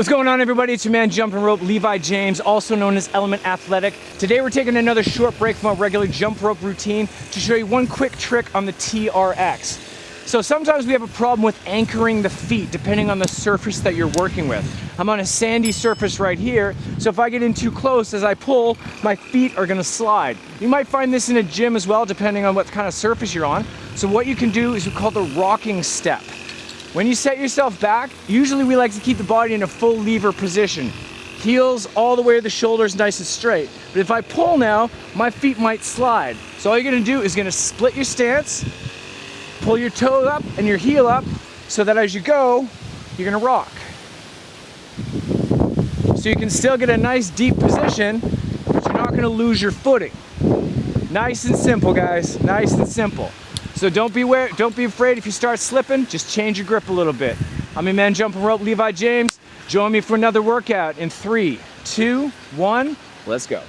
What's going on everybody? It's your man jumping rope, Levi James, also known as Element Athletic. Today we're taking another short break from our regular jump rope routine to show you one quick trick on the TRX. So sometimes we have a problem with anchoring the feet depending on the surface that you're working with. I'm on a sandy surface right here, so if I get in too close as I pull, my feet are gonna slide. You might find this in a gym as well depending on what kind of surface you're on. So what you can do is we call the rocking step. When you set yourself back, usually we like to keep the body in a full lever position. Heels all the way to the shoulders nice and straight. But if I pull now, my feet might slide. So all you're gonna do is gonna split your stance, pull your toe up and your heel up so that as you go, you're gonna rock. So you can still get a nice deep position, but you're not gonna lose your footing. Nice and simple, guys, nice and simple. So don't be aware, don't be afraid if you start slipping, just change your grip a little bit. I'm your man jumping rope, Levi James. Join me for another workout in three, two, one, let's go.